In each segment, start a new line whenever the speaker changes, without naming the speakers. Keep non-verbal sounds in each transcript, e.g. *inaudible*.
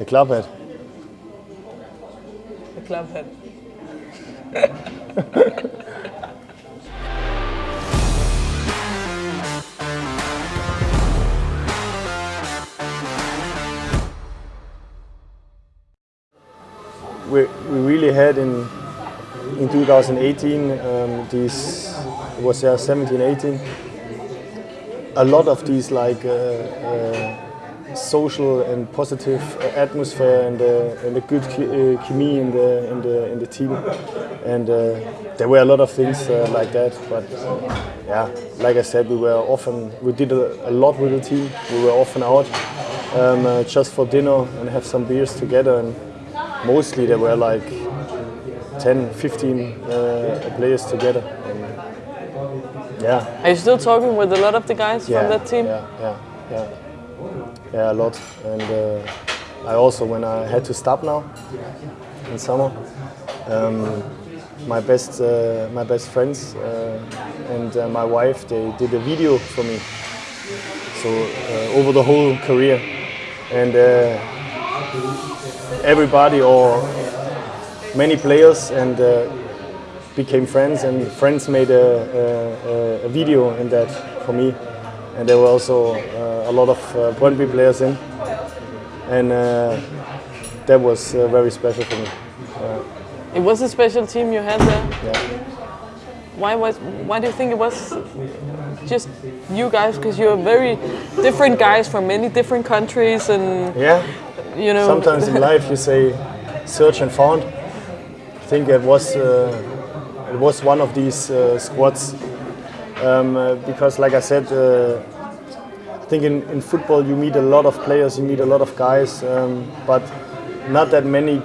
The club hat.
The club hat.
we, we really had in in 2018 um, these was yeah 17 18 a lot of these like uh, uh, social and positive atmosphere and, uh, and a good uh, chemistry in the in the in the team and uh, there were a lot of things uh, like that but yeah like I said we were often we did a, a lot with the team we were often out um, just for dinner and have some beers together and mostly there were like 10, 15 uh, players together. And yeah.
Are you still talking with a lot of the guys
yeah,
from that team?
Yeah, yeah, yeah. Yeah, a lot. And uh, I also, when I had to stop now in summer, um, my best, uh, my best friends uh, and uh, my wife, they did a video for me. So uh, over the whole career, and everybody or many players and uh, became friends and friends made a, a, a, video in that for me and they were also uh, a lot of uh, Brøndby players in and uh, that was uh, very special for me.
it was a special team you had there?
Yeah.
Why, was, why do you think it was just you guys? Because you're very different guys from many different countries and
yeah.
you know.
Sometimes in life you say search and found I think it was uh, it was one of these uh, squads um, uh, because, like I said, think in, in football you meet a lot of players, you meet a lot of guys, um, but not that many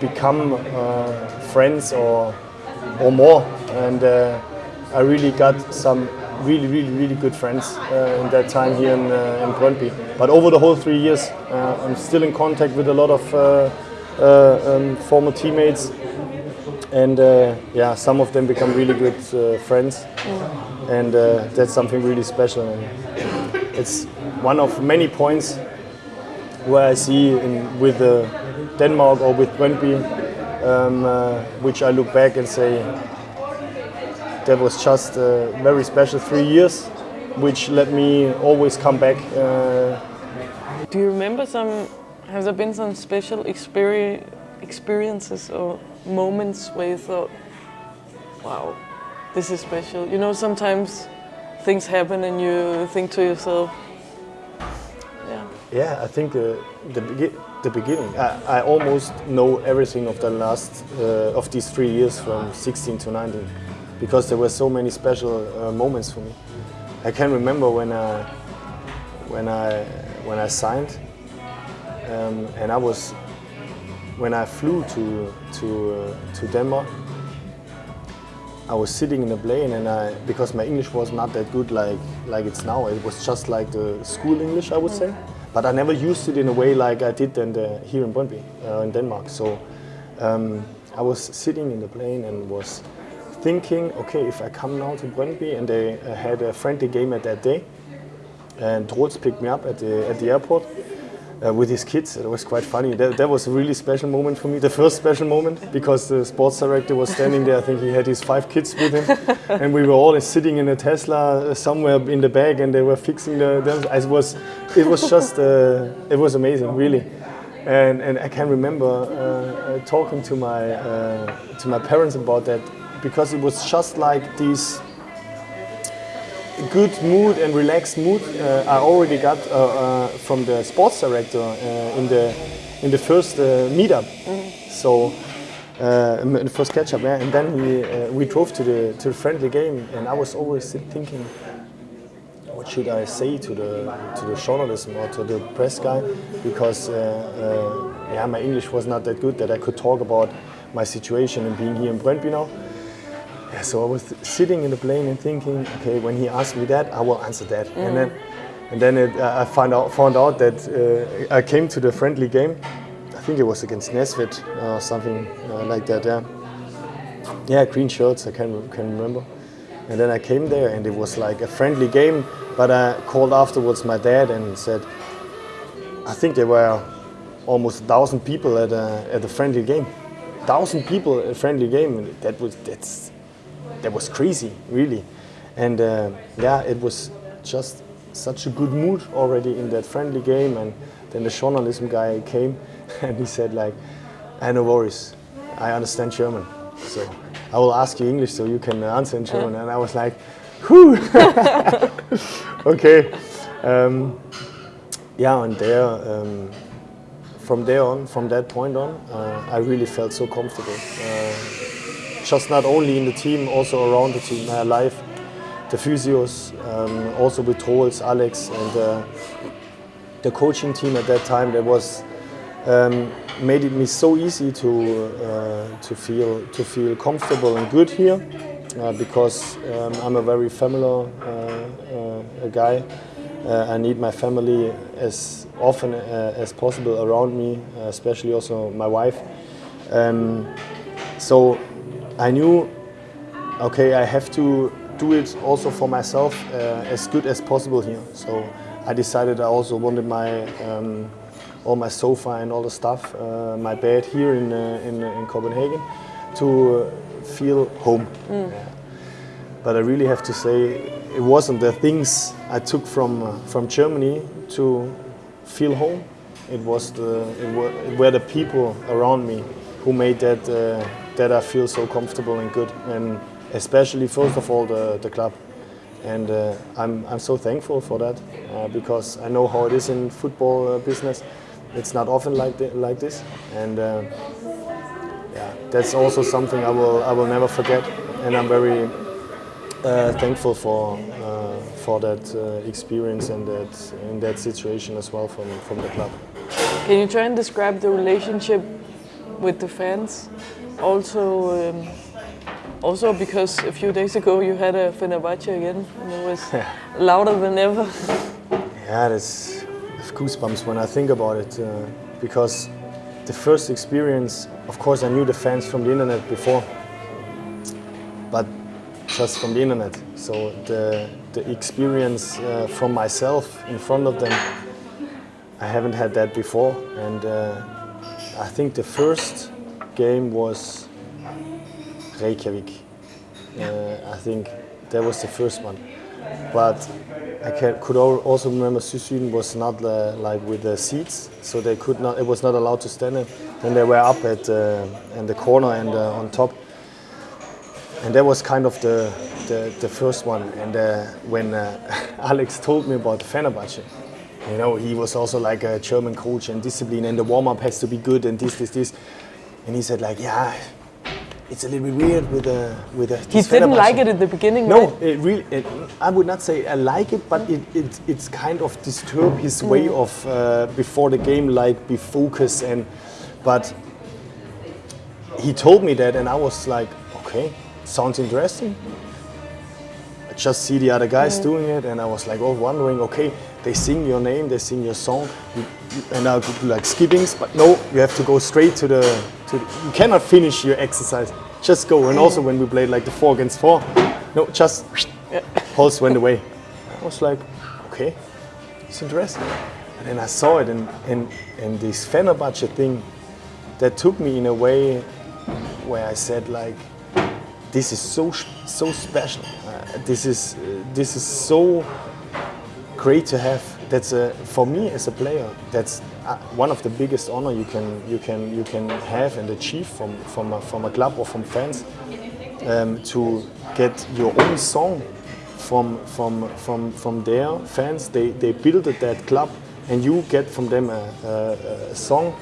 become friends or or more. And I really got some really, really, really good friends uh, in that time here in, uh, in Brøndby. But over the whole three years, uh, I'm still in contact with a lot of um, former teammates and uh, yeah, some of them become really good uh, friends, mm. and uh, that's something really special. It's one of many points where I see in, with uh, Denmark or with Brøndby, um, uh, which I look back and say that was just a very special three years, which let me always come back. Uh,
Do you remember some? Have there been some special experience? experiences or moments where you thought, wow, this is special? You know, sometimes things happen and you think to yourself, yeah.
Yeah, I think the, the, the beginning, I, I almost know everything of the last, uh, of these three years from 16 to 19 because there were so many special uh, moments for me. I can remember when I, when I, when I signed um, and I was when I flew to to uh, to Denmark, I was sitting in a plane, and I because my English was not that good like like it's now. It was just like the school English, I would say. But I never used it in a way like I did in the, here in Brøndby, uh, in Denmark. So um, I was sitting in the plane and was thinking, okay, if I come now to Brøndby, and they uh, had a friendly game at that day, and Troels picked me up at the at the airport uh, with his kids. It was quite funny. That, that, was a really special moment for me, the first special moment, because the sports director was standing there. I think he had his five kids with him, *laughs* and we were all sitting in a Tesla uh, somewhere in the back, and they were fixing the. the it was, it was just, uh, it was amazing, really. And, and I can remember uh, uh talking to my uh, to my parents about that because it was just like these good mood and relaxed mood uh, I already got uh, uh, from the sports director uh, in the in the first uh, meetup. Mm -hmm. So in the first catch up, yeah. And then we we drove to the to the friendly game, and I was always thinking, what should I say to the to the journalism or to the press guy? Because yeah, my English was not that good that I could talk about my situation and being here in Brøndby now. Yeah, so I was sitting in the plane and thinking, okay, when he asked me that, I will answer that. Mm. And then, and then it, uh, I found out, found out that uh, I came to the friendly game. I think it was against Næstved or something uh, like that. Yeah, yeah, green shirts. I can can remember. And then I came there, and it was like a friendly game. But I called afterwards my dad and said, I think there were almost a thousand people at a, at a friendly game. Thousand people at a friendly game. That was that's that was crazy, really. And uh, yeah, it was just such a good mood already in that friendly game. And then the journalism guy came *laughs* and he said like, "I no worries, I understand German, so I will ask you English so you can answer in German." And I was like, "Whew, *laughs* okay." Um, yeah, and there, um, from there on, from that point on, uh, I really felt so comfortable. Uh, just not only in the team, also around the team, my life, the physios, um, also with Troels, Alex, and uh, the coaching team at that time. That was um, made it me so easy to uh, to feel to feel comfortable and good here, uh, because um, I'm a very familiar uh, guy. Uh, I need my family as often uh, as possible around me, uh, especially also my wife. Um, so I knew, okay, I have to do it also for myself uh, as good as possible here. So I decided I also wanted my um, all my sofa and all the stuff, uh, my bed here in, uh, in, in Copenhagen, to feel home. Mm. Yeah. But I really have to say, it wasn't the things I took from uh, from Germany to feel home. It was the it were, it were the people around me who made that uh, that I feel so comfortable and good, and especially first of all the the club. And uh, I'm I'm so thankful for that uh, because I know how it is in football uh, business. It's not often like like this, and uh, yeah, that's also something I will I will never forget, and I'm very uh, thankful for for that uh, experience and that in that situation as well from from the club.
Can you try and describe the relationship with the fans? Also, um, also because a few days ago you had a Fenerbahce again and it was louder than ever.
Yeah, that's goosebumps when I think about it uh, because the first experience, of course, I knew the fans from the internet before, but just from the internet. So the, the experience uh, from myself in front of them, I haven't had that before. And uh, I think the first game was Reykjavik. Uh, I think that was the first one. But I can, could also remember Sydsiden was not uh, like with the seats, so they could not. It was not allowed to stand it. Then they were up at uh, in the corner and uh, on top and that was kind of the the, the first one. And uh, when uh, *laughs* Alex told me about Fenerbahce, you know, he was also like a German coach and discipline, and the warm up has to be good, and this, this, this. And he said like, yeah, it's a little bit weird with the with the.
He didn't like it at the beginning.
No,
right?
it really. It, I would not say I like it, but it, it it's kind of disturb his mm. way of uh, before the game, like be focused and. But he told me that, and I was like, okay, sounds interesting. I just see the other guys mm. doing it, and I was like, oh, wondering, okay, they sing your name, they sing your song, and I'll do like skippings, but no, you have to go straight to the, to you cannot finish your exercise, just go. And also when we played like the four against four, no, just pulse went away. I was like, okay, it's interesting. And then I saw it, and, and, and this Fenerbahce thing, that took me in a way where I said like, this is so so special. Uh, this is uh, this is so great to have. That's a, for me as a player. That's one of the biggest honor you can you can you can have and achieve from from a, from a club or from fans um, to get your own song from from from from their fans. They they built that club and you get from them a, a, a song.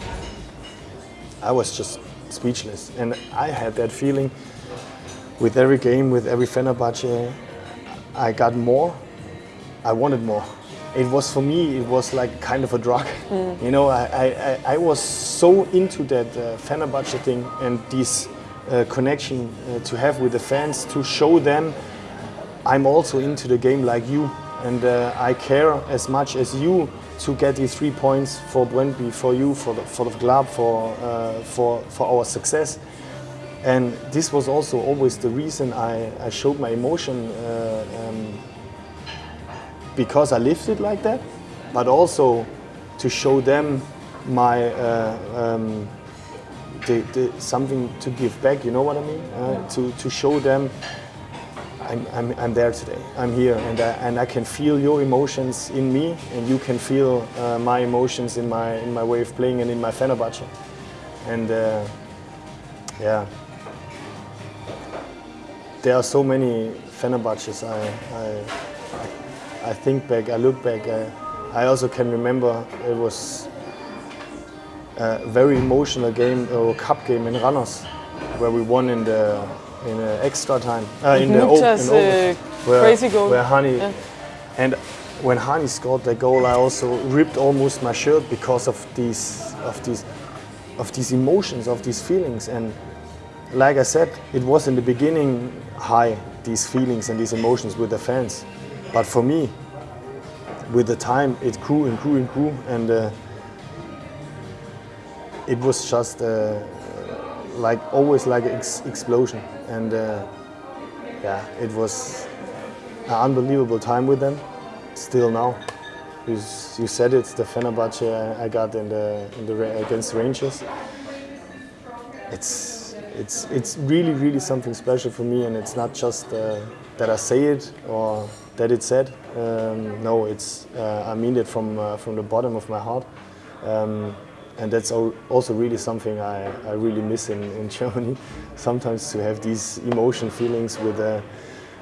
I was just speechless, and I had that feeling with every game, with every Fenerbahce, I got more. I wanted more. It was for me, it was like kind of a drug. Mm. You know, I, I, I was so into that uh, Fenerbahce thing and this uh, connection uh, to have with the fans to show them I'm also into the game like you and uh, I care as much as you to get these three points for Brøndby, for you, for the, for the club, for, uh, for, for our success. And this was also always the reason I, I showed my emotion uh, um, because I lived it like that, but also to show them my uh, um, the, the, something to give back. You know what I mean? Uh, to to show them. I'm, I'm, I'm there today. I'm here, and I, and I can feel your emotions in me, and you can feel uh, my emotions in my in my way of playing and in my Fenerbahce. And uh, yeah, there are so many Fenerbahces. I, I, I think back, I look back. I, I also can remember it was a very emotional game, a cup game in Randers where we won in the in the extra time. Uh, in the in over-
uh, crazy goal.
Where Hani
Yeah.
and when Hani scored the goal, I also ripped almost my shirt because of these of these of these emotions, of these feelings. And like I said, it was in the beginning high these feelings and these emotions with the fans, but for me, with the time, it grew and grew and grew, and uh, it was just uh, like always like an ex- explosion. And uh, yeah, it was an unbelievable time with them. Still now, you, you said it, the Fenerbahce I- got in the, in the against Rangers. It's it's it's really really something special for me, and it's not just uh, that I say it or that it's said. Um, no, it's uh, I mean it from uh, from the bottom of my heart. Um, and that's also really something I, I really miss in, in *laughs* Germany. Sometimes to have these emotion feelings with the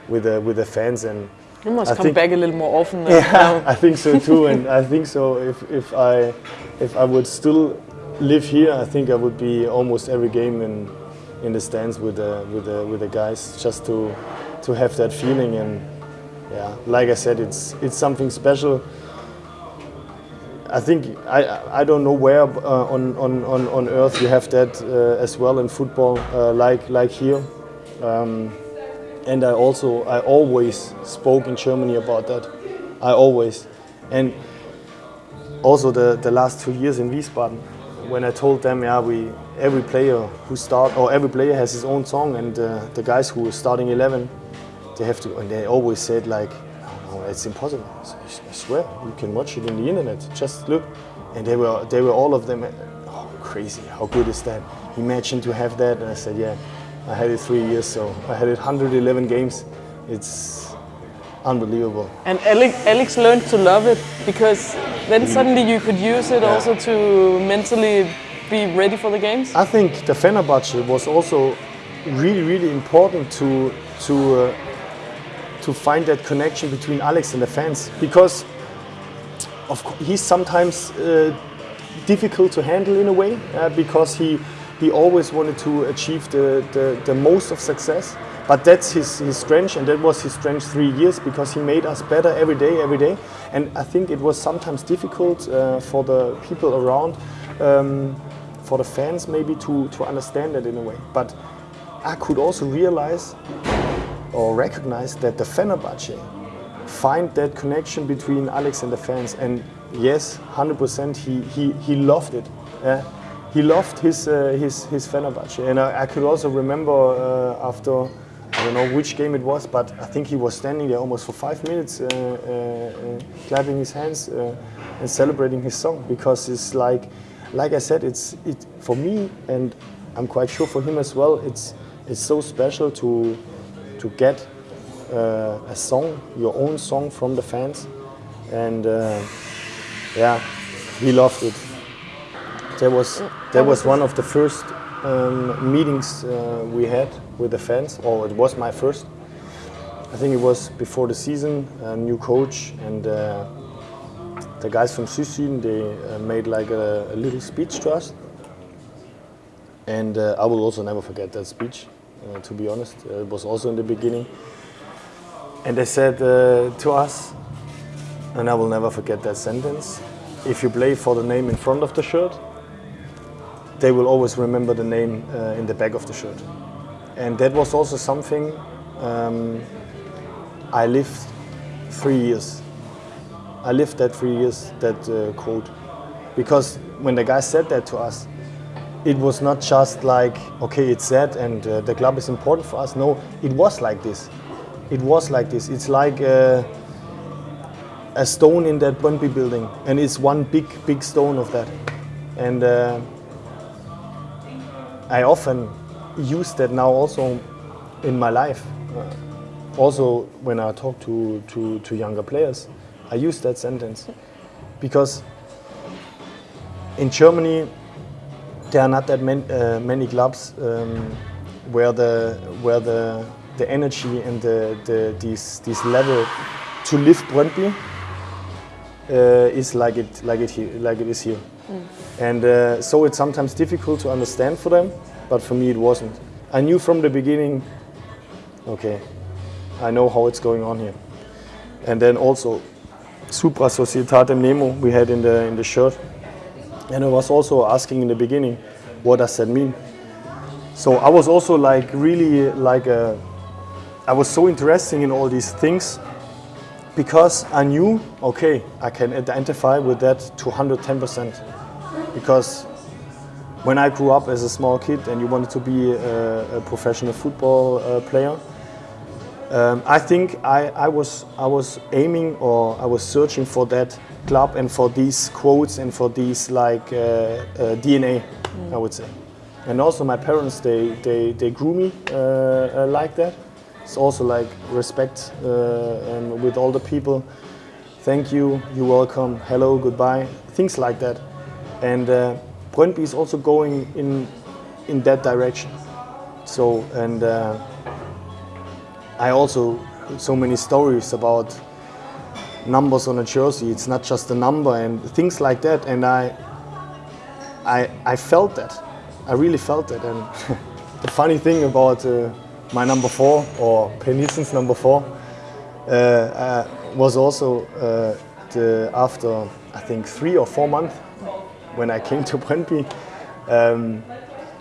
with the with the fans and
You must
I
come back a little more often. than *laughs*
yeah. I think so too, and I think so. If if I if I would still live here, I think I would be almost every game in in the stands with the with the with the guys, just to to have that feeling. And yeah, like I said, it's it's something special. I think I I don't know where uh, on, on on on earth you have that uh, as well in football, uh, like like here. Um, and I also I always spoke in Germany about that. I always, and also the, the last two years in Wiesbaden, when I told them, yeah, we every player who start or every player has his own song, and uh, the guys who are starting 11, they have to, and they always said like, no, no, it's impossible. I swear, you can watch it in the internet. Just look, and they were they were all of them, oh crazy, how good is that? Imagine to have that, and I said, yeah, I had it three years, so I had it 111 games. It's unbelievable.
And Alex, Alex learned to love it because then suddenly you could use it
Yeah.
also to mentally be ready for the games.
I think the Fenerbahce was also really, really important to to uh, to find that connection between Alex and the fans because of he's sometimes uh, difficult to handle in a way uh, because he he always wanted to achieve the, the, the most of success. But that's his, his strength, and that was his strength three years because he made us better every day, every day. And I think it was sometimes difficult uh, for the people around, um, for the fans maybe to, to understand that in a way. But I could also realize or recognize that the Fenerbahce find that connection between Alex and the fans. And yes, 100%, he, he, he loved it. Yeah. He loved his, uh, his, his Fenerbahce. And I, I could also remember uh, after, I don't know which game it was, but I think he was standing there almost for five minutes, uh, uh, clapping his hands uh, and celebrating his song because it's like, like I said, it's it for me, and I'm quite sure for him as well. It's it's so special to to get uh, a song, your own song from the fans, and uh, yeah, we loved it. That was that was one of the first um, meetings uh, we had with the fans, or it was my first. I think it was before the season, a new coach, and uh, the guys from Sydsiden, they uh, made like a, a little speech to us. And uh, I will also never forget that speech, to be honest. Uh, it was also in the beginning. And they said uh, to us, and I will never forget that sentence if you play for the name in front of the shirt, they will always remember the name uh, in the back of the shirt. And that was also something um, I lived three years. I lived that three years, that uh, quote. Because when the guy said that to us, it was not just like, okay, it's that and uh, the club is important for us. No, it was like this. It was like this. It's like uh, a stone in that Brøndby building, and it's one big, big stone of that. and uh, I often use that now also in my life. Also, when I talk to, to, to younger players, I use that sentence because in Germany there are not that many, uh, many clubs um, where the where the the energy and the, the this this level to lift Brøndby uh, is like it like it here, like it is here, and uh, so it's sometimes difficult to understand for them, but for me it wasn't. I knew from the beginning. Okay, I know how it's going on here, and then also Supra Societate Nemo we had in the in the shirt, and I was also asking in the beginning, what does that mean? So I was also like really like a, I was so interested in all these things because I knew, okay, I can identify with that to 110%. Because when I grew up as a small kid and you wanted to be a, a professional football uh, player, um, I think I, I, was, I was aiming or I was searching for that club and for these quotes and for these like uh, uh, DNA, I would say. And also my parents, they, they, they grew me uh, uh, like that. It's also like respect uh, um, with all the people. Thank you, you're welcome, hello, goodbye, things like that. And uh, Brøndby is also going in, in that direction. So, and uh, I also so many stories about numbers on a jersey. It's not just a number and things like that. And I, I, I felt that. I really felt that. And *laughs* the funny thing about uh, my number four or Per Nielsen's number four uh, uh, was also uh, the, after I think three or four months when I came to Brøndby. Um,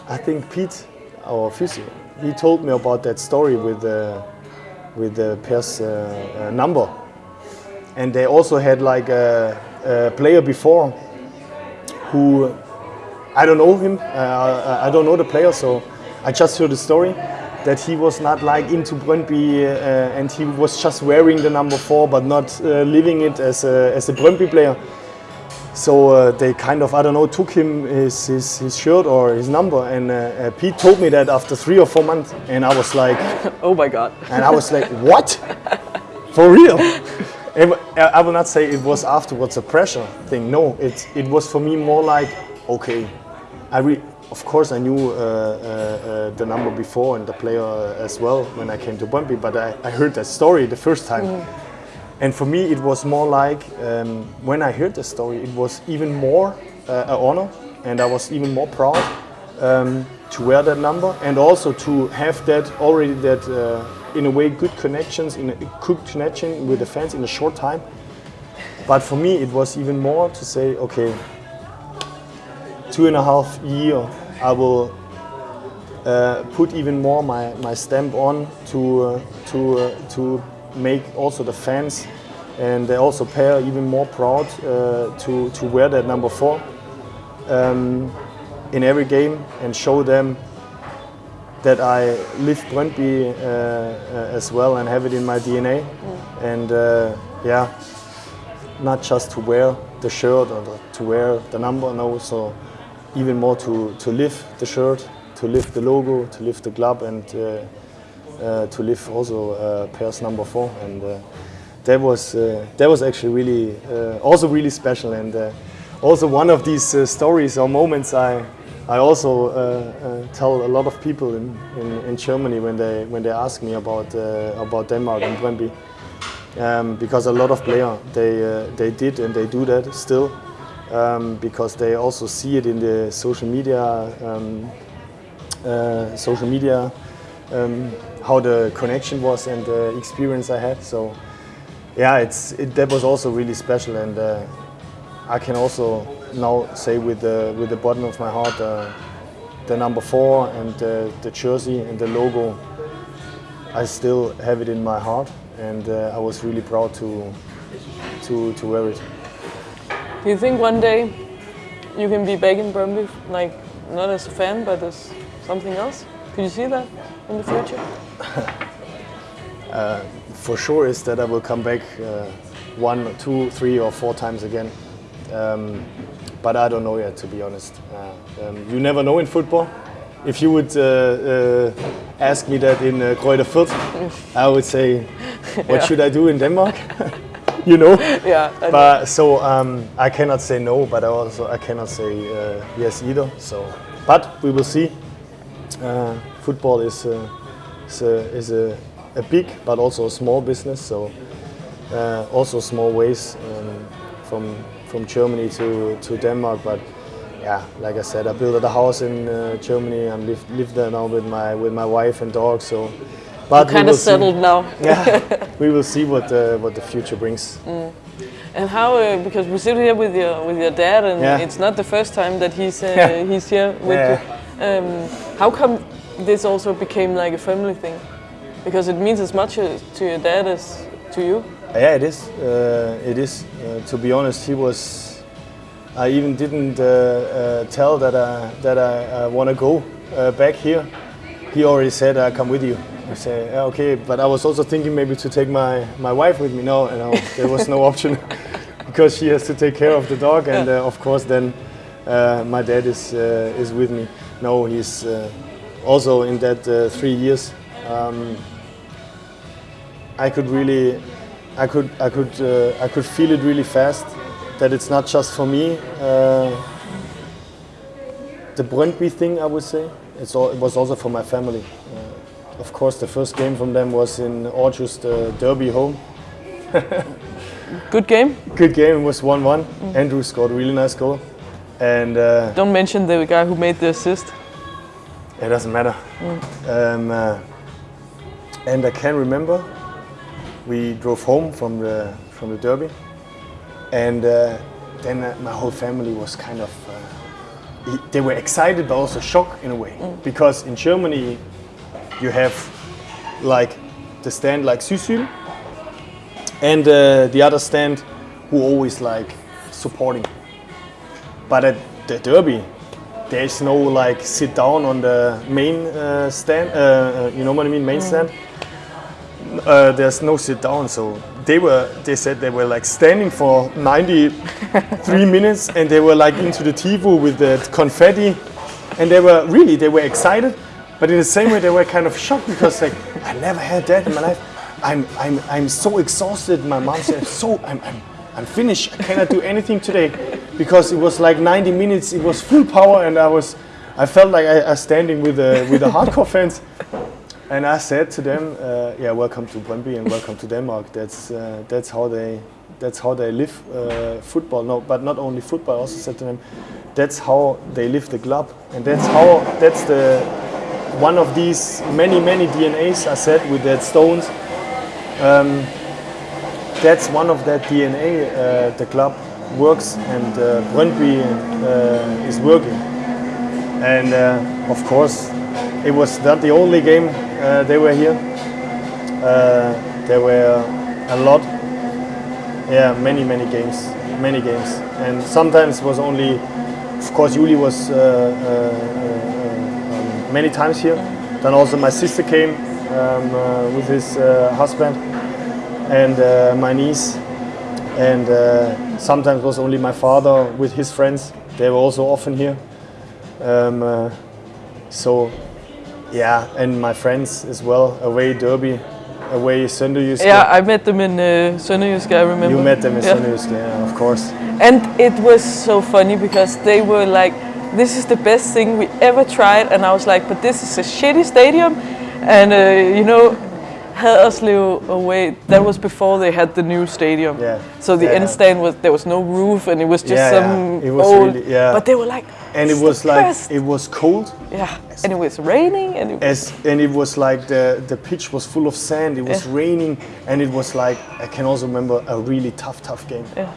I think Pete, our physio, he told me about that story with uh, with the Per's uh, uh, number, and they also had like a, a player before who I don't know him. Uh, I don't know the player, so I just heard the story that he was not like into Brøndby uh, and he was just wearing the number four, but not uh, living it as a, as a Brøndby player. So uh, they kind of, I don't know, took him his, his, his shirt or his number. And uh, uh, Pete told me that after three or four months. And I was like, *laughs*
Oh my God.
and I was like, what? For real? *laughs* I will not say it was afterwards a pressure thing. No, it, it was for me more like, okay, I re- of course I knew uh, uh, uh, the number before and the player as well when I came to Brøndby, but I, I heard that story the first time. And for me, it was more like um, when I heard the story, it was even more uh, an honor, and I was even more proud um, to wear that number, and also to have that already that uh, in a way good connections, in a good connection with the fans in a short time. But for me, it was even more to say, okay, two and a half year, I will uh, put even more my, my stamp on to uh, to uh, to make also the fans and they also pair even more proud uh, to to wear that number four um, in every game and show them that I live Brøndby uh, uh, as well and have it in my DNA and uh, yeah not just to wear the shirt or the, to wear the number no so even more to, to live the shirt, to live the logo, to live the club, and uh, uh, to live also uh, Per's number four. And uh, that was uh, that was actually really uh, also really special, and uh, also one of these uh, stories or moments I. I also uh, uh, tell a lot of people in, in, in Germany when they when they ask me about uh, about Denmark and Brøndby, um, because a lot of players they uh, they did and they do that still, um, because they also see it in the social media, um, uh, social media, um, how the connection was and the experience I had. So, yeah, it's it, that was also really special, and uh, I can also now say with the with the bottom of my heart, uh, the number four and uh, the jersey and the logo. I still have it in my heart, and uh, I was really proud to to to wear it.
Do you think one day you can be back in Brøndby, like not as a fan, but as something else? Could you see that in the future? *laughs*
for sure is that I will come back uh, one, two, three, or four times again. Um, but I don't know yet, to be honest. Uh, um, you never know in football. If you would uh, uh, ask me that in uh, Greuther Fürth, I would say, what should I do in Denmark? *laughs* you know.
Yeah. I know.
But so um, I cannot say no, but I also I cannot say uh, yes either. So, but we will see. Uh, football is uh, is, a, is a, a big but also a small business. So uh, also small ways um, from from Germany to to Denmark. But yeah, like I said, I built a house in uh, Germany and live live there now with my with my wife and dog. So. But
kind of
see.
settled now. *laughs*
Yeah, we will see what uh, what the future brings.
And how? Uh, because we sit here with your with your dad, and
Yeah.
it's not the first time that he's uh,
Yeah.
he's here with
Yeah.
you. Um, how come this also became like a family thing? Because it means as much uh, to your dad as to you.
Yeah, it is. Uh, it is. Uh, to be honest, he was. I even didn't uh, uh, tell that I that I uh, want to go uh, back here. He already said, "I come with you." I say, "Yeah, "Okay," but I was also thinking maybe to take my, my wife with me. No, there was no *laughs* option *laughs* because she has to take care of the dog, and uh, of course then uh, my dad is uh, is with me. No, he's uh, also in that uh, three years. Um, I could really, I could, I could, uh, I could feel it really fast. That it's not just for me. Uh, the Brøndby thing, I would say, it's all, it was also for my family. Uh, of course, the first game from them was in Aarhus, the Derby home. *laughs*
Good game.
Good game. It was 1-1. Andrew scored a really nice goal, and uh,
Don't mention the guy who made the assist.
It doesn't matter. Um, uh, and I can remember we drove home from the from the derby, and uh, then uh, my whole family was kind of uh, they were excited but also shocked in a way because in Germany you have like the stand like Sydsiden and uh, the other stand who always like supporting. But at the derby, there's no like sit down on the main uh, stand. Uh, you know what I mean, main stand. Uh, there's no sit down, so they were. They said they were like standing for 93 *laughs* minutes, and they were like into the tifo with the confetti, and they were really they were excited, but in the same way they were kind of shocked because like I never had that in my life. I'm I'm I'm so exhausted. My mom said so I'm. I'm I'm finished. I cannot do anything today because it was like 90 minutes. It was full power, and I was, I felt like I, I was standing with the with the hardcore fans. And I said to them, uh, "Yeah, welcome to Brøndby and welcome to Denmark. That's uh, that's how they that's how they live uh, football. No, but not only football. I also said to them, that's how they live the club, and that's how that's the one of these many many DNAs. I said with that stones. Um, that's one of that DNA uh, the club works and uh, Brøndby uh, is working. And uh, of course, it was not the only game uh, they were here. Uh, there were a lot, yeah, many many games, many games, and sometimes was only, of course, Juli was uh, uh, uh, um, many times here. Then also my sister came um, with his husband and my niece, and sometimes was only my father with his friends. They were also often here. Um, so, yeah, and my friends as well. Away Derby, away Sønderjysk.
Yeah, I met them in uh, Sønderjysk, I remember.
you met them in
Yeah.
Sønderjysk, yeah, of course.
And it was so funny because they were like, this is the best thing we ever tried. And I was like, but this is a shitty stadium. And, uh, you know, Haderslev uh, away, that was before they had the new stadium.
Yeah.
So the
Yeah.
end stand was, there was no roof and it was just
Yeah,
some
it was
old,
really- yeah.
but they were like,
And it was like
best."
it was cold,
yeah, and it was raining and it
as and it was like the the pitch was full of sand. It was
Yeah.
raining, and it was like I can also remember a really tough, tough game.
Yeah.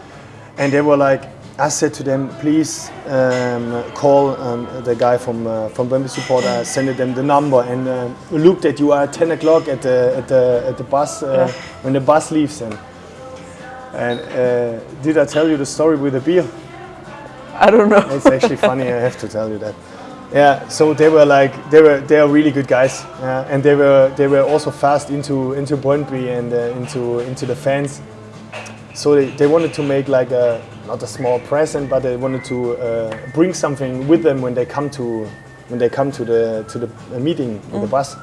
And they were like, I said to them, please um, call um, the guy from uh, from Brøndby Support. I sent them the number and uh, look that you are at 10 o'clock at the at the at the bus uh,
Yeah.
when the bus leaves. And and uh, did I tell you the story with the beer?
I don't know.
It's actually funny. I have to tell you that. Yeah. So they were like they were they are really good guys, uh, and they were they were also fast into into Brøndby and uh, into into the fans. So they, they wanted to make like a not a small present, but they wanted to uh, bring something with them when they come to when they come to the to the uh, meeting with the bus.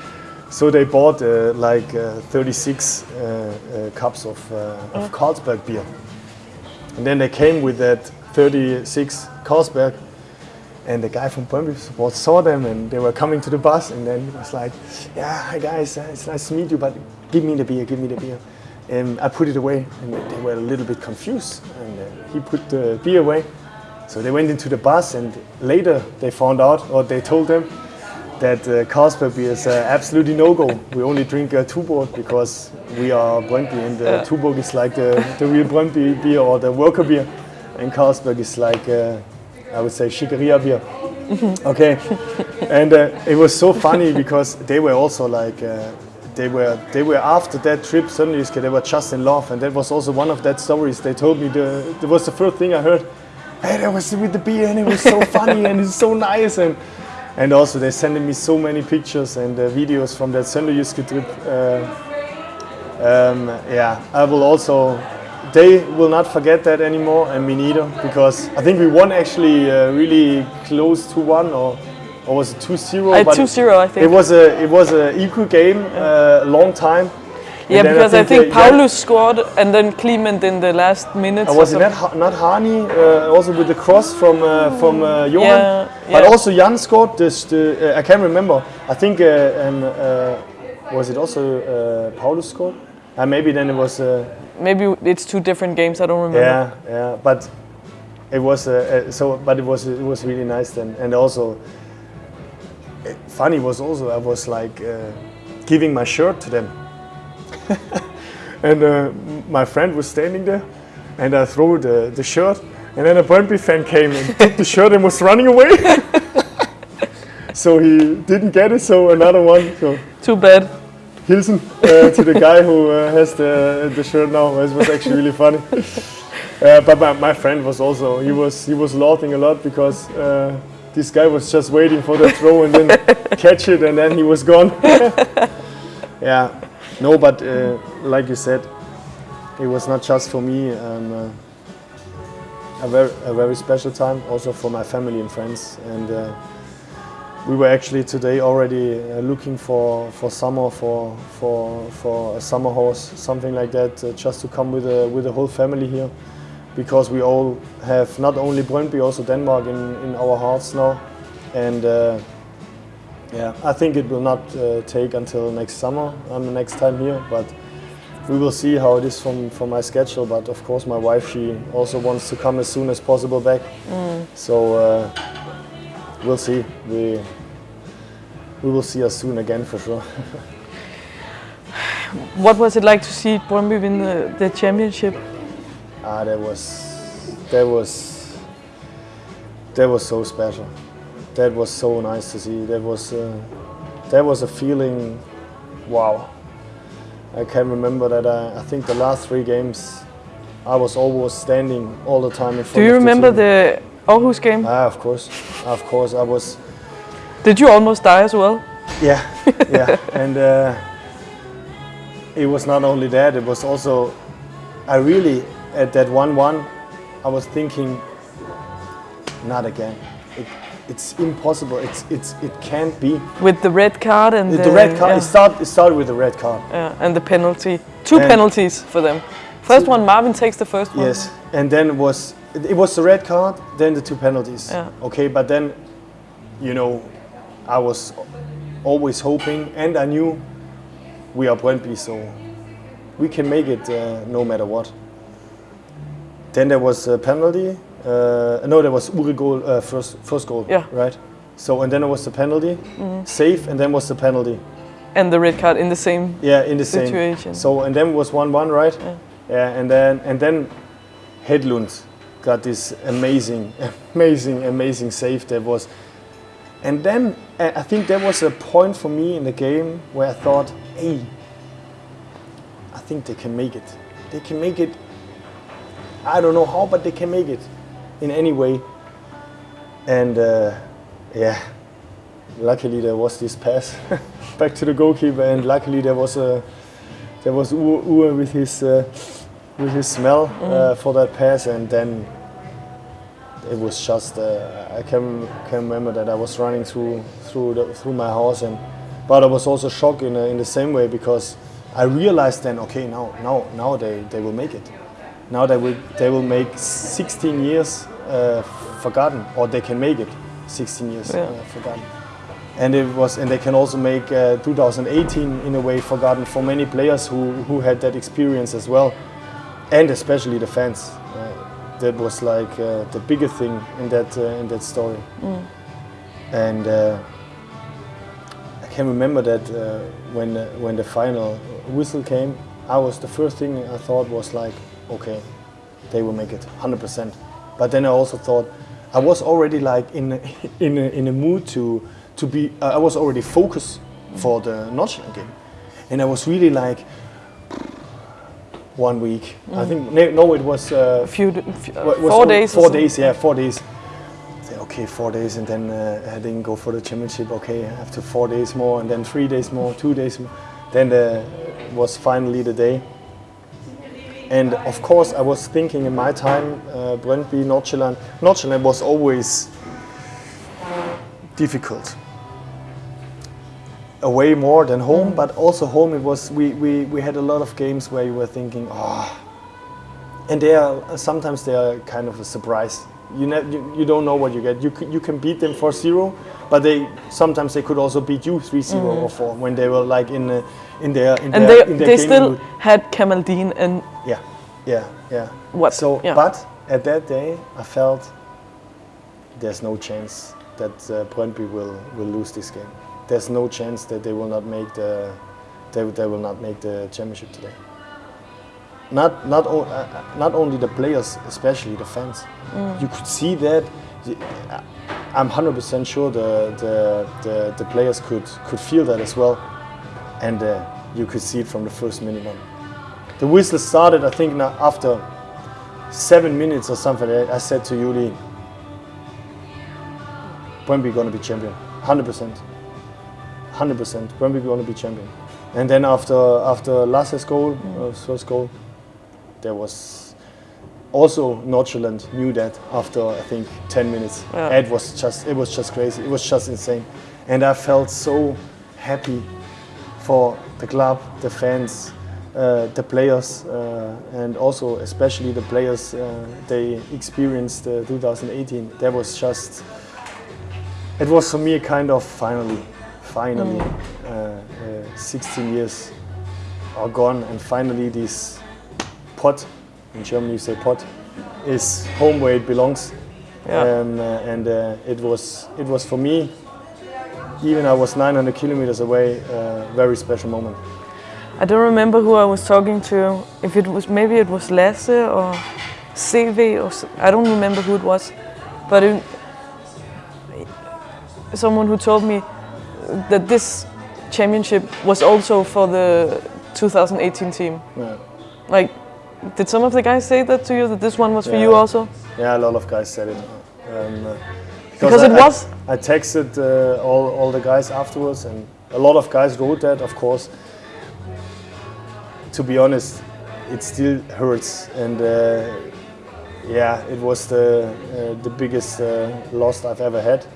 *laughs* so they bought uh, like uh, 36 uh, cups of, uh, of Carlsberg beer, and then they came with that 36 Carlsberg. And the guy from Brøndby support saw them and they were coming to the bus and then he was like, yeah, hi guys, it's nice to meet you, but give me the beer, give me the beer. And I put it away and they were a little bit confused and uh, he put the beer away. So they went into the bus and later they found out or they told them that uh, Carlsberg beer is uh, absolutely no-go. We only drink uh, Tuborg because we are Brøndby and uh, Tuborg is like the, the real Brøndby beer or the worker beer and Carlsberg is like uh, I would say Chicoria beer. *laughs* okay, and uh, it was so funny because they were also like uh, they were they were after that trip suddenly they were just in love, and that was also one of that stories they told me. The that was the first thing I heard. Hey, that was with the beer, and it was so *laughs* funny, and it's so nice, and and also they sending me so many pictures and uh, videos from that Sønderjyske trip. Uh, um, yeah, I will also they will not forget that anymore, and me neither, because I think we won actually uh, really close to one, or or was it 2-0?
Uh, 2-0, I think.
It was a it was a equal game, uh, long time.
yeah,
And then
because I think,
uh, Jan-
Paulus scored and then Kliment in the last minutes.
uh, was it not. Not Hani uh, also with the cross from uh, from uh, Johan?
Yeah,
But
yeah.
also Jan scored this. The, uh, I can't remember. I think uh, uh, was it also uh, Paulus scored? Uh, maybe then it was. Uh,
Maybe it's two different games. I don't remember.
Yeah, yeah, but it was uh, uh, so. But it was it was really nice then, and also uh, funny was also I was like uh, giving my shirt to them, *laughs* and uh, my friend was standing there, and I threw the, the shirt, and then a Brøndby fan came and took the shirt and was running away. *laughs* so he didn't get it. So another one. So
Too bad.
Hilsen uh, to the guy who uh, has the, the shirt now. It was actually really funny. *laughs* Uh, but my, my friend was also he was he was laughing a lot because uh, this guy was just waiting for the throw and then *laughs* catch it and then he was gone. *laughs* yeah, no, but uh, like you said, it was not just for me. Um, uh, a very a very special time also for my family and friends and. Uh, we were actually today already uh, looking for, for summer for, for, for a summer horse, something like that, uh, just to come with a, with the whole family here, because we all have not only Brøndby, also Denmark in, in our hearts now, and uh, yeah, I think it will not uh, take until next summer. I'm the next time here, but we will see how it is from, from my schedule. But of course, my wife she also wants to come as soon as possible back, so. Uh, we'll see. We we will see us soon again for sure. *laughs*
What was it like to see Brøndby win the, the championship?
Ah, that was that was that was so special. That was so nice to see. That was uh, that was a feeling. Wow. I can remember that. I, I think the last three games, I was always standing all the time in front.
Do you remember
the?
the Aarhus game?
Ah, of course, of course. I was.
Did you almost die as well?
Yeah, *laughs* yeah, and uh, it was not only that; it was also, I really at that one-one, I was thinking, not again. It, it's impossible. It's it's it can't be.
With the red card and
The, red card.
Yeah,
It started. It started with the red card.
yeah, and the penalty. Two
And-
penalties for them. First one, Marvin takes the first one.
Yes, and then it was it, it was the red card, then the two penalties.
Yeah.
Okay, but then, you know, I was always hoping, and I knew we are Brøndby, so we can make it uh, no matter what. Then there was a penalty. Uh, no, there was Uhre goal, uh, first first goal.
Yeah.
Right. So and then there was the penalty, save, and then was the penalty.
And the red card in the same.
Yeah, in the same.
Situation.
So and then was one one, right?
Yeah.
Yeah, and then and then Hedlund got this amazing, *laughs* amazing, amazing save that was. And then uh, I think there was a point for me in the game where I thought, hey, I think they can make it. They can make it. I don't know how, but they can make it in any way. And uh, yeah, luckily there was this pass *laughs* back to the goalkeeper, and luckily there was a there was Uhre with his uh, with his smell uh, for that pass, and then it was just uh, I can can remember that I was running through through the, through my house, and but I was also shocked in in the same way because I realized then okay now now now they, they will make it, now they will they will make 16 years uh, forgotten or they can make it 16 years
Yeah.
uh, forgotten. And it was, and they can also make uh, 2018 in a way forgotten for many players who, who had that experience as well, and especially the fans. Uh, that was like uh, the bigger thing in that uh, in that story. And uh, I can remember that uh, when uh, when the final whistle came, I was the first thing I thought was like, okay, they will make it 100%. But then I also thought I was already like in a, *laughs* in a, in a mood to to be. Uh, I was already focused for the Nottingham game, and I was really like one week. I think no, no, it was. Uh,
A few, uh,
was
four days.
Four days, yeah, four days. Okay, four days, and then uh, I didn't go for the championship. Okay, after four days more, and then three days more, two days more. Then the, was finally the day. And of course, I was thinking in my time, uh, Brøndby. Nordsjælland was always difficult. Away more than home, but also home it was. We, we, we had a lot of games where you were thinking, oh, and they are sometimes they are kind of a surprise. You, you you don't know what you get. You you can beat them for zero, but they sometimes they could also beat you 3-0 or four when they were like in uh, in their in
Mm-hmm. And
their
they,
in their
they still
mood.
had Kamaldeen and
yeah yeah yeah.
what?
So
yeah.
but at that day I felt there's no chance that uh, Brøndby will will lose this game. There's no chance that they will not make the they, they will not make the championship today. Not not uh, uh, not only the players, especially the fans. You could see that. Uh, I'm 100% sure the, the, the, the players could, could feel that as well, and uh, you could see it from the first minute on. The whistle started, I think, now after seven minutes or something. I said to Yuli, Brøndby going to be champion, 100%. 100%. Brøndby going to be champion. And then after after Lasse's goal, uh, first goal, there was also Nordsjælland knew that after I think 10 minutes.
Yeah.
It was just it was just crazy. It was just insane, and I felt so happy for the club, the fans, uh, the players, uh, and also especially the players. Uh, they experienced uh, 2018. That was just. It was for me a kind of finally, finally, uh, uh, 16 years are gone, and finally this pot, in Germany you say pot, is home where it belongs.
Yeah.
Um, uh, and uh, it was it was for me, even I was 900 kilometers away, a very special moment.
I don't remember who I was talking to. If it was maybe it was Lasse or CV or I don't remember who it was, but it, someone who told me that this championship was also for the 2018 team.
Yeah.
Like, did some of the guys say that to you that this one was for you also?
Yeah, a lot of guys said it. Um, uh,
Because
I-
it was.
I, I texted uh, all, all the guys afterwards, and a lot of guys wrote that, of course. To be honest, it still hurts, and uh, yeah, it was the uh, the biggest uh, loss I've ever had,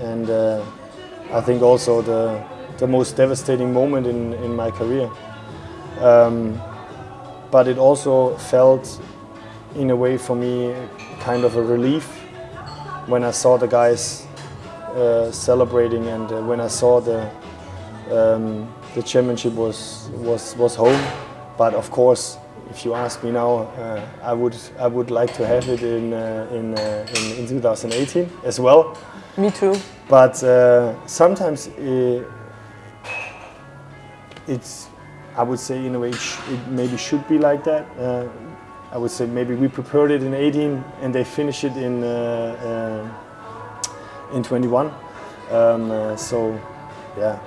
and uh, I think also the the most devastating moment in, in my career. Um, but it also felt, in a way, for me, kind of a relief when I saw the guys uh, celebrating and uh, when I saw the um, the championship was was was home. But of course, if you ask me now, uh, I would I would like to have it in uh, in, uh, in in 2018 as well.
Me too.
But uh, sometimes uh, it's, I would say in a way, it, maybe should be like that. Uh, I would say maybe we prepared it in 18 and they finish it in uh, uh, in 21. Um, uh, so, yeah,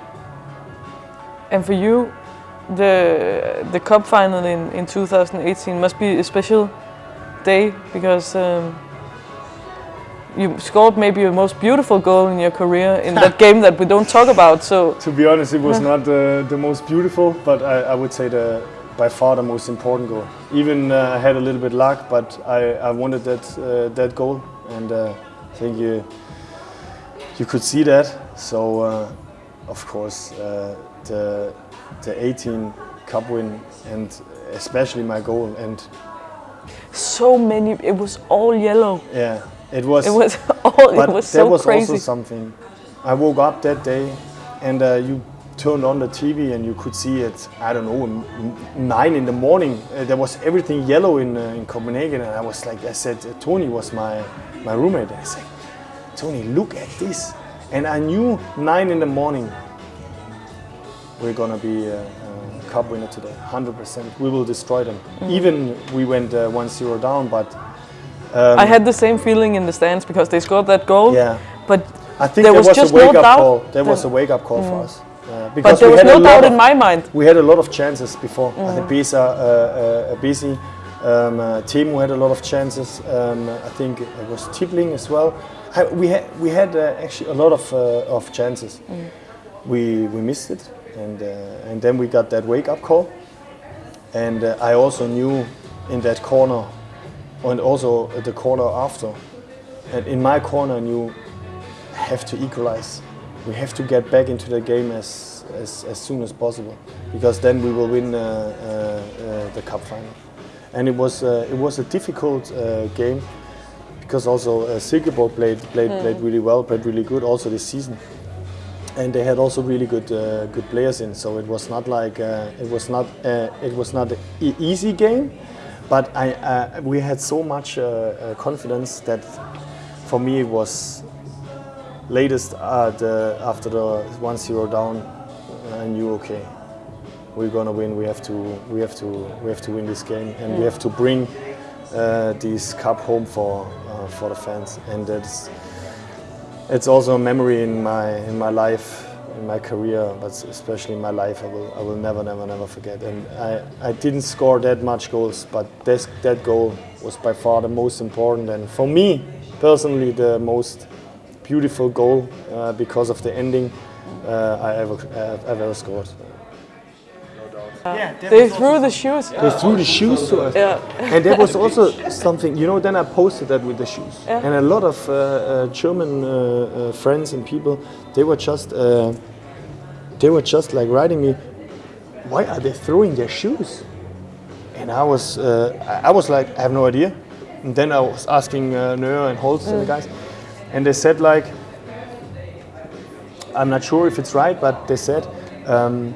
And for you, the the cup final in, in 2018 must be a special day because um, you scored maybe your most beautiful goal in your career in that *laughs* game that we don't talk about. So
to be honest, it was not uh, the most beautiful, but I, I would say the by far the most important goal. Even uh, I had a little bit luck, but I, I wanted that uh, that goal, and uh, I think you you could see that. So uh, of course uh, the the 18 cup win and especially my goal and
So many. It was all yellow.
yeah it was
It was *laughs* all.
but
it was
there
so
was
crazy.
also something. I woke up that day, and uh, you turned on the TV, and you could see it. I don't know, nine in the morning. Uh, there was everything yellow in uh, in Copenhagen, and I was like, I said, uh, Tony was my my roommate. I said, Tony, look at this, and I knew nine in the morning. We're gonna be a, a cup winner today, 100%. We will destroy them.
Mm.
Even we went uh, 1-0 down, but
I had the same feeling in the stands because they scored that goal.
yeah.
But
I think
There
there
was
was,
just
a
no
wake up
doubt
call. There was a wake up call for us. Uh,
but
because
there was no doubt
of,
in my mind.
We had a lot of chances before. I think Bisa, uh, uh, Bisi, um, uh, Teemu had a lot of chances. Um, I think it was Tibbling as well. I, we had we had uh, actually a lot of uh, of chances. We we missed it, and uh, and then we got that wake up call. And uh, I also knew in that corner, and also the corner after, and in my corner knew have to equalize. We have to get back into the game as, as, as soon as possible because then we will win uh, uh, uh, the cup final. And it was uh, it was a difficult uh, game because also uh, Silkeborg played played played really well, played really good also this season. And they had also really good uh, good players in, so it was not like uh, it was not uh, it was not an e- easy game, but I uh, we had so much uh, uh, confidence that for me it was latest uh, the, after the 1-0 down, I knew okay, we're gonna win. We have to we have to we have to win this game, and we have to bring uh, this cup home for uh, for the fans. And that's it's also a memory in my in my life, in my career, but especially in my life. I will I will never never never forget. And I I didn't score that much goals, but this that goal was by far the most important, and for me personally the most beautiful goal uh, because of the ending uh, I ever uh, ever scored. Yeah,
They threw the shoes.
they threw the shoes to us.
Yeah.
And there was also something, you know, then I posted that with the shoes.
Yeah.
And a lot of uh, uh, German uh, uh, friends and people, they were just, uh, they were just like writing me, why are they throwing their shoes? And I was, uh, I I was like, I have no idea. And then I was asking uh, Neuer and Holst and the guys, and they said like, I'm not sure if it's right, but they said, um,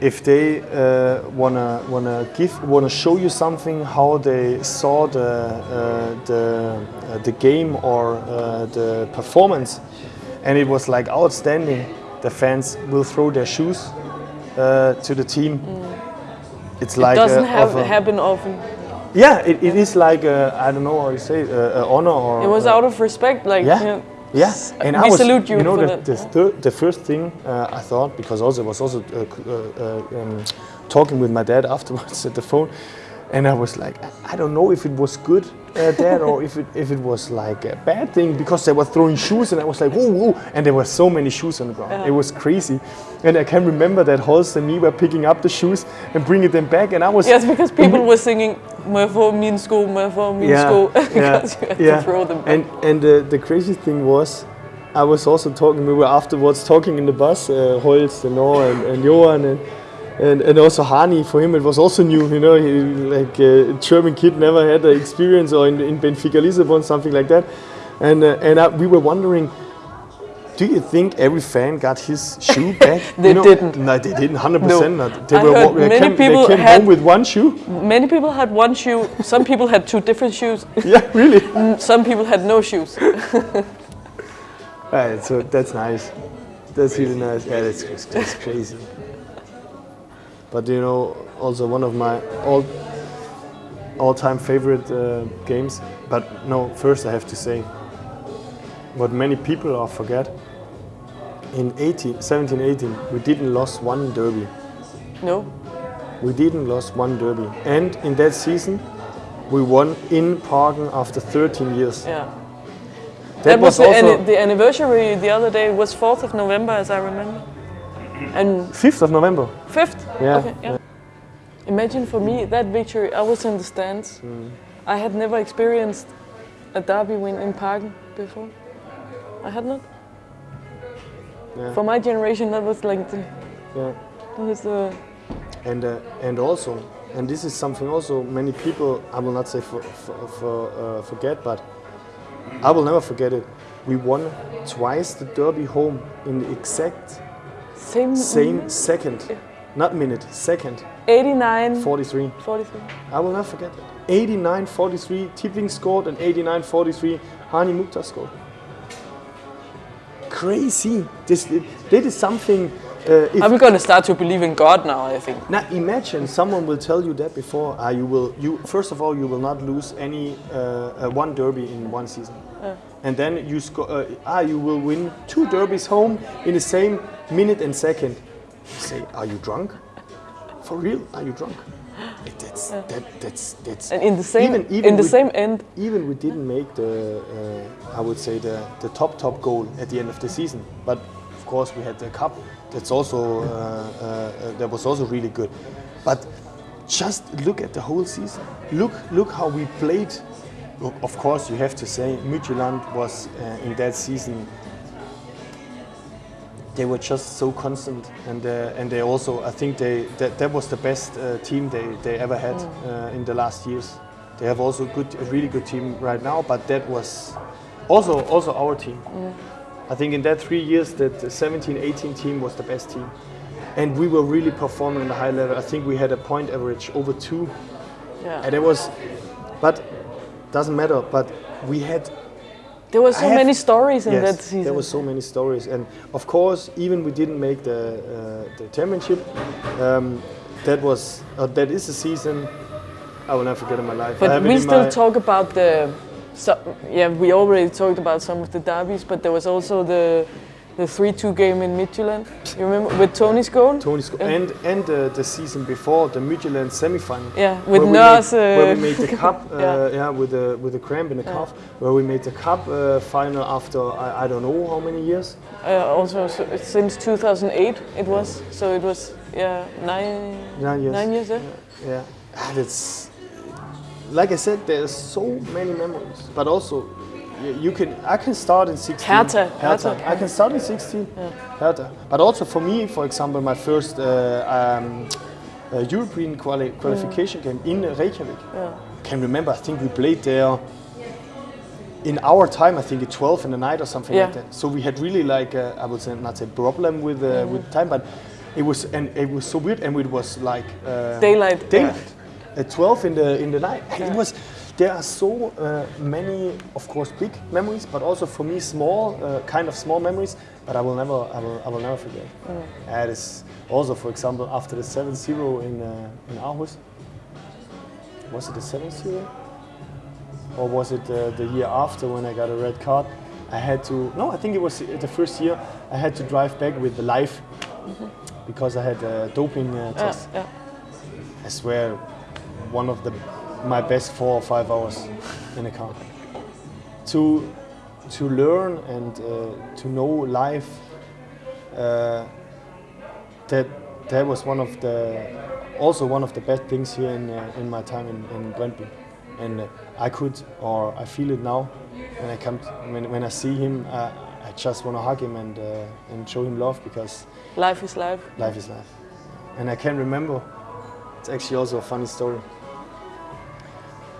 if they uh, wanna wanna give wanna show you something how they saw the uh, the uh, the game or uh, the performance, and it was like outstanding. The fans will throw their shoes uh, to the team. It's like
Doesn't
uh,
have
of a-
happen often.
yeah, it, it is like I don't know how you say uh, uh, honor or
It was
uh,
out of respect. Like
yeah.
yeah.
Yeah, and
we
I was,
salute you
know,
for
the, the, the first thing uh, I thought, because also I was also uh, uh, um, talking with my dad *laughs* afterwards at the phone, and I was like, I- don't know if it was good, uh, dad, or if it if it was like a bad thing because they were throwing shoes, and I was like, whoa, whoa, and there were so many shoes on the ground. It was crazy, and I can remember that Holst and me were picking up the shoes and bringing them back, and I was
Yes, because people were singing my jeg få school, my jeg få min sko," because you had to throw them. back.
And and the, the crazy thing was, I was also talking. We were afterwards talking in the bus, uh, Holst and Noah and, and Johan and, and and also Hany. For him, it was also new. You know, he, like uh, a German kid never had the experience, or in, in Benfica Lisbon, something like that. And uh, and I, we were wondering. Do you think every fan got his shoe *laughs* back?
They
You know,
didn't.
No, they didn't. Hundred percent
No.
not. They
I
were. they
many
came,
people
they came
had-
home with one shoe.
Many people had one shoe. Some *laughs* people had two different shoes.
Yeah, really. *laughs*
Some people had no shoes.
Right, so that's nice. That's really nice. Yeah, that's, that's crazy. But you know, also one of my all all-time favorite uh, games. But no, first I have to say, what many people are forget. In 18, 17, 18, we didn't lost one derby.
No.
We didn't lost one derby, and in that season, we won in Parken after 13 years.
Yeah. That, was, the,
also
anni- the anniversary the other day It was 4th of November, as I remember. And
5th of November.
fifth.
Yeah,
Okay. Yeah. Imagine for me that victory. I was in the stands.
Mm.
I had never experienced a derby win in Parken before. I had not.
Yeah.
For my generation, that was like the,
Yeah.
was the
And uh, and also, and this is something also many people I will not say for, for, for uh, forget, but I will never forget it. We won twice the derby home in the exact
same.
same second, not minute, second,
89.
43.
43.
I will never forget that. 89-43, Tibbling scored, and 89-43, Hany Mukhtar scored. Crazy. This, this is something. Uh,
I'm gonna start to believe in God now. I think.
now imagine someone will tell you that before. Uh, you will. You first of all, you will not lose any uh, uh, one derby in one season, and then you score. Uh, ah, you will win two derbies home in the same minute and second. You say, are you drunk? For real? Are you drunk? It- That's that, that's that's.
And in the same
Even- even
in the
with-
same end.
even we didn't make the, uh, I would say the, the top top goal at the end of the season. But of course we had the cup. That's also uh, uh, uh, that was also really good. But just look at the whole season. Look look how we played. Of course you have to say Midtjylland was uh, in that season. They were just so constant, and uh, and they also I think they that, that was the best uh, team they, they ever had uh, in the last years. They have also good, a really good team right now, but that was also also our team. I think in that three years, that the 17, 18 team was the best team, and we were really performing at a high level. I think we had a point average over two,
Yeah.
and it was, but doesn't matter. But we had
There were so
have-
many stories in
yes,
that season.
There were so many stories, and of course, even we didn't make the uh, the championship. Um, that was uh, that is a season I will never forget in my life.
But we still talk about the. So, yeah, we already talked about some of the derbies, but there was also the the three-two game in Midtjylland. You remember with Tony's goal?
Tony sco-
Yeah.
and and uh, the season before the Midtjylland semi-final.
Yeah, with
where we
Nurse.
made, where we
uh,
made the *laughs* cup, uh,
Yeah.
yeah. with a with a cramp in the calf, where we made the cup uh, final after I, I don't know how many years.
uh, also so, since 2008 it was. So it was yeah nine
Nine years.
nine years. Yeah.
Yeah, and it's like I said, there's so many memories, but also you can I can start in 16.
Hertha,
Hertha.
Hertha.
I can start in 16. Hertha. But also for me, for example, my first uh, um, uh, European quali- qualification game in Reykjavik.
Yeah.
Can remember? I think we played there. In our time, I think at 12 in the night or something
Yeah.
like that. So we had really like uh, I would say not a problem with uh, with time, but it was and it was so weird, and it was like uh,
Daylight.
daylight at 12 in the in the night. It was there are so uh, many, of course, big memories, but also for me small, uh, kind of small memories. But I will never, I will, I will never forget. And it's also, for example, after the 7-0 in uh, in Aarhus. Was it the 7-0? Or was it uh, the year after when I got a red card? I had to. No, I think it was the first year. I had to drive back with the life because I had a doping uh,
Yeah,
test.
yeah.
I swear, one of the my best four or five hours in a car. To to learn and uh, to know life. Uh, that that was one of the also one of the best things here in uh, in my time in, in Brøndby. And uh, I could, or I feel it now, when I come, when, when I see him, I just want to hug him and uh, and show him love because
Life is life.
life is life. And I can remember, it's actually also a funny story.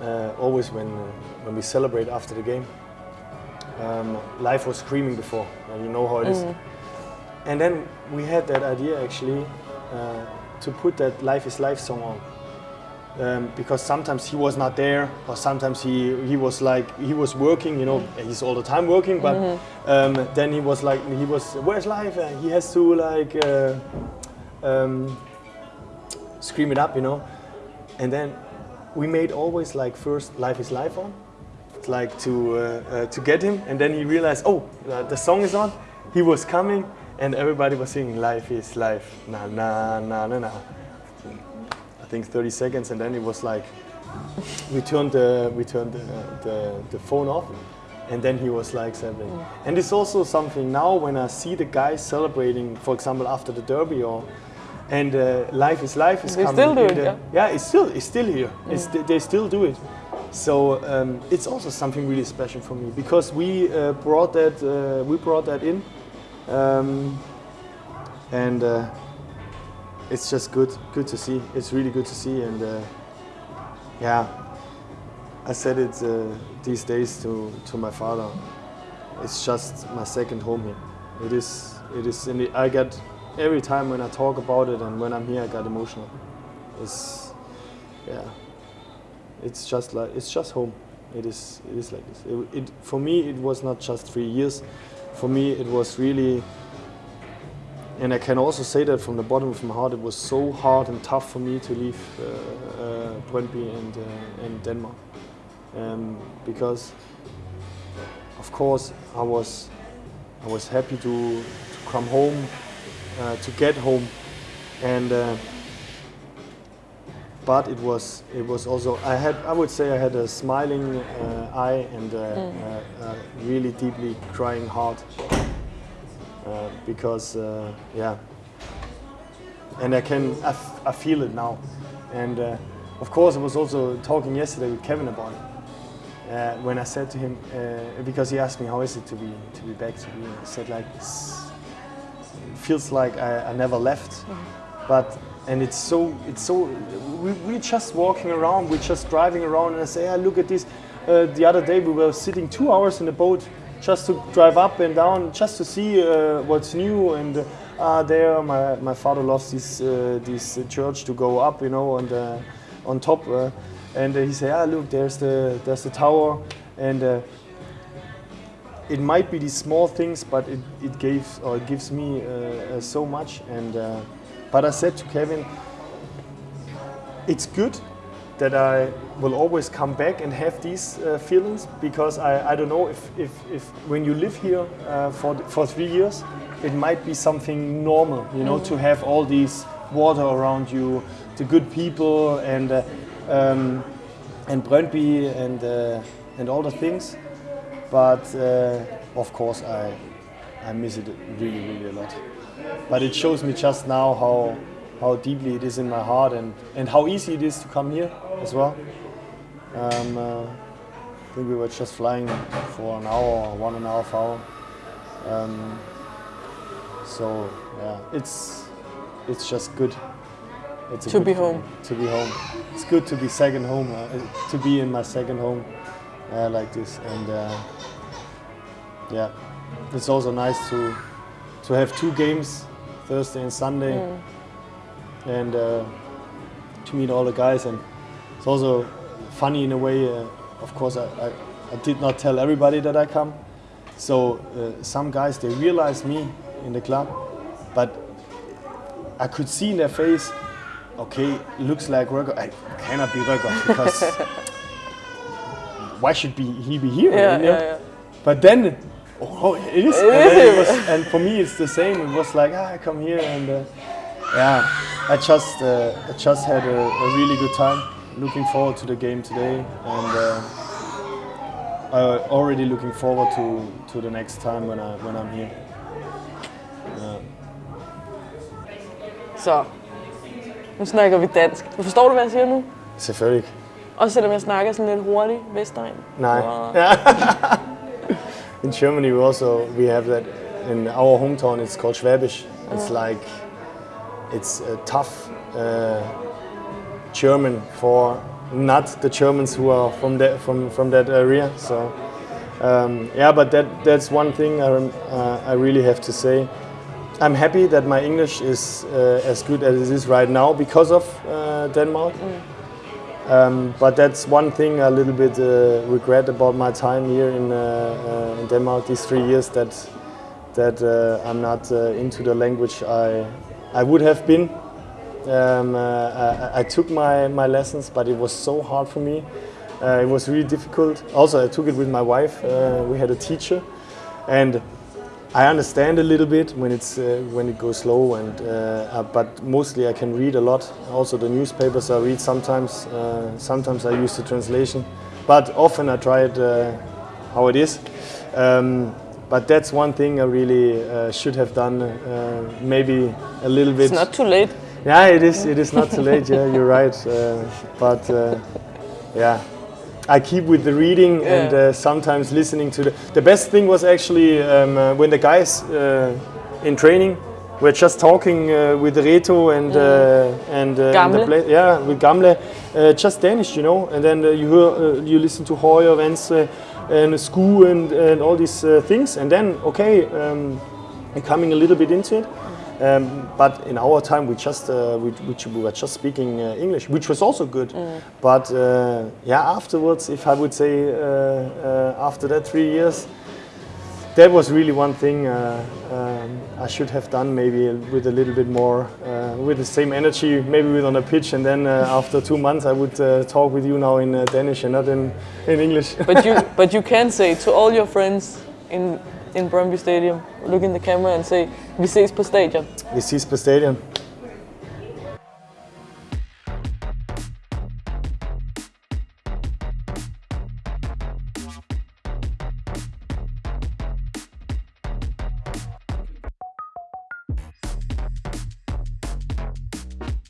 Uh, always when, uh, when we celebrate after the game, um, life was screaming before, and you know how it is. And then we had that idea actually uh, to put that Life is Life song on. Um, because sometimes he was not there, or sometimes he, he was like he was working. You know, he's all the time working. But um, then he was like he was where's life? And he has to like uh, um, scream it up, you know. And then we made always like first Life is Life on, It's like to uh, uh, to get him. And then he realized, oh, uh, the song is on. He was coming, and everybody was singing Life is Life, na na na na na. I think 30 seconds, and then it was like we turned the we turned the, the, the phone off, and then he was like celebrating. And it's also something now when I see the guys celebrating, for example, after the derby or and uh, life is life is
They
coming.
still do it, yeah.
yeah, it's still it's still here. It's, they, still do it. So um, it's also something really special for me because we uh, brought that uh, we brought that in, um, and uh, it's just good good to see. It's really good to see, and uh, yeah, I said it uh, these days to to my father. It's just my second home here. It is it is. And I get every time when I talk about it and when I'm here, I get emotional. It's yeah it's just like it's just home. It is it is like this. It, it for me it was not just three years. For me it was really, and I can also say that from the bottom of my heart, it was so hard and tough for me to leave uh, uh, Brøndby and uh, and Denmark, um, because of course I was I was happy to, to come home, to get home, and. Uh, but it was it was also I had I would say I had a smiling uh, eye and uh, uh, uh, really deeply crying heart uh, because uh, yeah. And I can I, f- I feel it now. And uh, of course I was also talking yesterday with Kevin about it uh, when I said to him uh, because he asked me how is it to be to be back to be I said like "It's- it feels like I, I never left. But and it's so it's so we, we're just walking around we're just driving around and i say ah, look at this. Uh, the other day we were sitting two hours in a boat just to drive up and down just to see uh, what's new. And uh, there my, my father loves this uh, this church to go up you know and on top uh, and he said, ah look there's the there's the tower. And uh, it might be these small things, but it, it gives or it gives me uh, uh, so much. And uh, but I said to Kevin, it's good that I will always come back and have these uh, feelings because I, I don't know if, if, if when you live here uh, for for three years, it might be something normal, you know, to have all these water around you, the good people, and uh, um, and Brøndby and uh, and all the things but uh, of course I I miss it really really a lot. But it shows me just now how how deeply it is in my heart and and how easy it is to come here as well. Um, uh, I think we were just flying for an hour one and a half hour. Um, so yeah, it's it's just good. It's
To
good
be home.
To be home. It's good to be second home. Uh, to be in my second home uh, like this, and uh, yeah, it's also nice to to have two games, Thursday and Sunday, and uh, to meet all the guys. And it's also funny in a way. Uh, of course, I, I, I did not tell everybody that I come, so uh, some guys they realized me in the club, but I could see in their face. Okay, looks like Röcker. I cannot be Röcker because *laughs* why should be he be here?
Yeah,
you know?
yeah, yeah.
But then, oh, it is. and, it was, *laughs* and for me, it's the same. It was like, ah, I come here and uh, yeah, I just uh, I just had a, a really good time. Looking forward to the game today, and uh, I already looking forward to, to the next time when I when I'm here. Yeah.
Så, nu snakker vi dansk. Du forstår du, hvad jeg siger nu?
Selvfølgelig.
Også selvom jeg snakker sådan lidt hurtigt, Vestegn.
Nej.
Og- *laughs*
In Germany, we also we have that in our hometown. It's called Schwäbisch. It's like it's a tough uh, German for not the Germans who are from that from from that area. So um, yeah, but that that's one thing I, uh, I really have to say. I'm happy that my English is uh, as good as it is right now because of uh, Denmark. Um, but that's one thing a little bit uh, regret about my time here in, uh, uh, in Denmark these three years that that uh, I'm not uh, into the language I I would have been. Um, uh, I, I took my, my lessons, but it was so hard for me. It was really difficult. Also, I took it with my wife. We had a teacher, and I understand a little bit when it's uh, when it goes slow, and uh, uh, but mostly I can read a lot. Also, the newspapers I read sometimes. Uh, sometimes I use the translation, but often I try it uh, how it is. Um, but that's one thing I really uh, should have done. Uh, maybe a little bit.
It's not too late.
Yeah, it is. It is not too late. Yeah, you're right. Uh, but uh, yeah, I keep with the reading and uh, sometimes listening to the. The best thing was actually um, uh, when the guys uh, in training were just talking uh, with Reto and uh, and, uh, and yeah with Gamle, uh, just Danish, you know. And then uh, you hear uh, you listen to Hoyer, Venstre, and Sku and and all these uh, things, and then okay, um, becoming a little bit into it. Um, but in our time, we just uh, we, we, we were just speaking uh, English, which was also good. But uh, yeah, afterwards, if I would say uh, uh, after that three years, that was really one thing uh, um, I should have done maybe with a little bit more, uh, with the same energy, maybe with on a pitch, and then uh, after two months I would uh, talk with you now in uh, Danish and not in, in English.
But you *laughs* but you can say to all your friends in in Brøndby Stadium, look in the camera and say, "Vi ses på stadion."
Vi ses på stadion.